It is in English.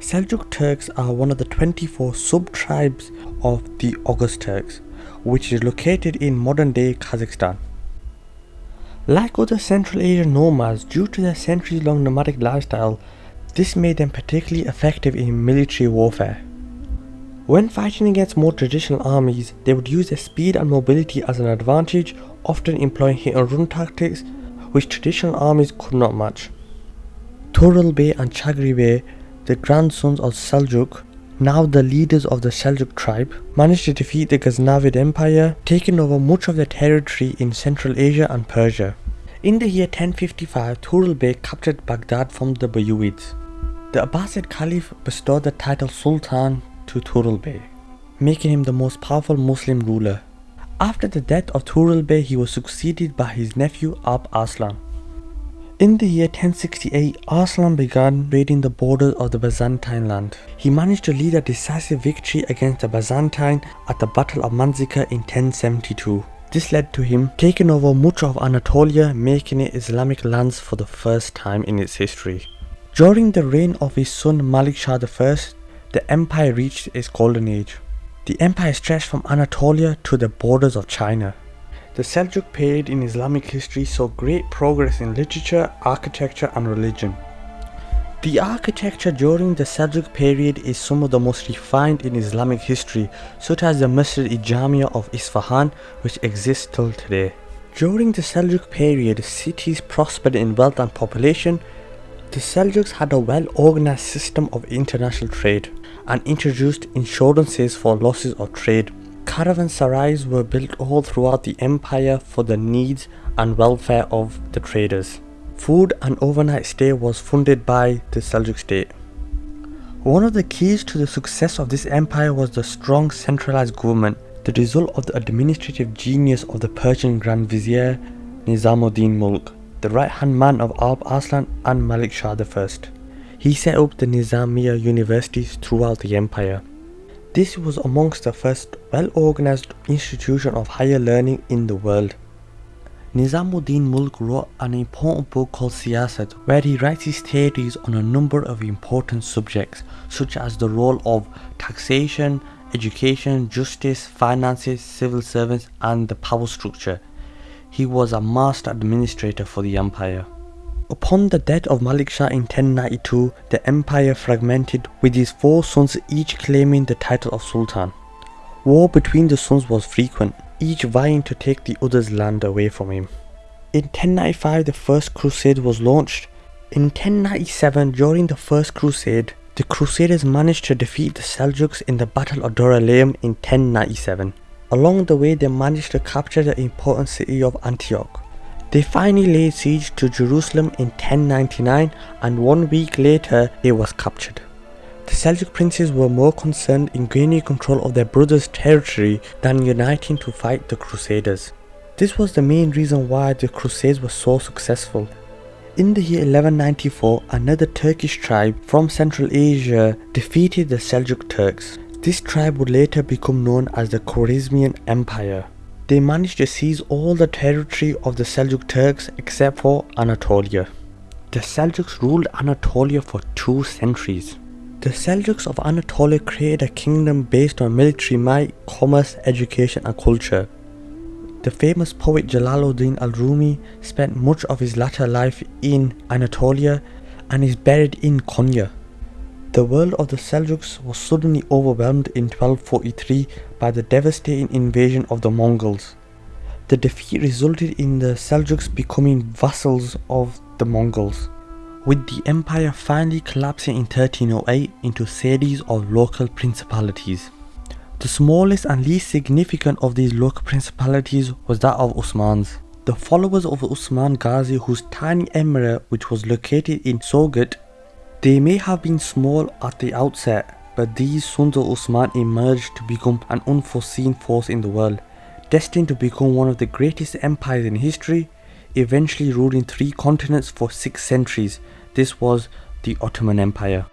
Seljuk Turks are one of the 24 sub-tribes of the Oghuz Turks, which is located in modern-day Kazakhstan. Like other Central Asian nomads, due to their centuries-long nomadic lifestyle, this made them particularly effective in military warfare. When fighting against more traditional armies, they would use their speed and mobility as an advantage, often employing hit and run tactics, which traditional armies could not match. Tughril Bey and Chagri Bey the grandsons of Seljuk, now the leaders of the Seljuk tribe, managed to defeat the Ghaznavid Empire, taking over much of their territory in Central Asia and Persia. In the year 1055, Tughril Bey captured Baghdad from the Buyids. The Abbasid Caliph bestowed the title Sultan to Tughril Bey, making him the most powerful Muslim ruler. After the death of Tughril Bey, he was succeeded by his nephew Alp Arslan. In the year 1068, Arslan began raiding the borders of the Byzantine land. He managed to lead a decisive victory against the Byzantine at the Battle of Manzikert in 1072. This led to him taking over much of Anatolia, making it Islamic lands for the first time in its history. During the reign of his son Malik Shah I, the empire reached its golden age. The empire stretched from Anatolia to the borders of China. The Seljuk period in Islamic history saw great progress in literature, architecture and religion. The architecture during the Seljuk period is some of the most refined in Islamic history, such as the Masjid-i-Jamia of Isfahan, which exists till today. During the Seljuk period, cities prospered in wealth and population. The Seljuks had a well-organized system of international trade and introduced insurances for losses of trade. Caravanserais were built all throughout the empire for the needs and welfare of the traders. Food and overnight stay was funded by the Seljuk state. One of the keys to the success of this empire was the strong centralized government, the result of the administrative genius of the Persian Grand Vizier Nizamuddin Mulk, the right-hand man of Alp Arslan and Malik Shah I. He set up the Nizamiya universities throughout the empire. This was amongst the first well-organized institution of higher learning in the world. Nizamuddin Mulk wrote an important book called Siyasat where he writes his theories on a number of important subjects such as the role of taxation, education, justice, finances, civil servants and the power structure. He was a master administrator for the empire. Upon the death of Malik Shah in 1092, the empire fragmented with his four sons each claiming the title of Sultan. War between the sons was frequent, each vying to take the other's land away from him. In 1095 the first crusade was launched. In 1097 during the first crusade, the crusaders managed to defeat the Seljuks in the battle of Dorylaeum in 1097. Along the way they managed to capture the important city of Antioch. They finally laid siege to Jerusalem in 1099 and one week later it was captured. The Seljuk princes were more concerned in gaining control of their brother's territory than uniting to fight the Crusaders. This was the main reason why the Crusades were so successful. In the year 1194, another Turkish tribe from Central Asia defeated the Seljuk Turks. This tribe would later become known as the Khwarezmian Empire. They managed to seize all the territory of the Seljuk Turks except for Anatolia. The Seljuks ruled Anatolia for two centuries. The Seljuks of Anatolia created a kingdom based on military might, commerce, education and culture. The famous poet Jalaluddin al-Rumi spent much of his latter life in Anatolia and is buried in Konya. The world of the Seljuks was suddenly overwhelmed in 1243 by the devastating invasion of the Mongols. The defeat resulted in the Seljuks becoming vassals of the Mongols, with the empire finally collapsing in 1308 into series of local principalities. The smallest and least significant of these local principalities was that of Usmans. The followers of Usman Ghazi whose tiny emirate which was located in Sogat they may have been small at the outset, but these sons of Usman emerged to become an unforeseen force in the world, destined to become one of the greatest empires in history, eventually ruling three continents for six centuries. This was the Ottoman Empire.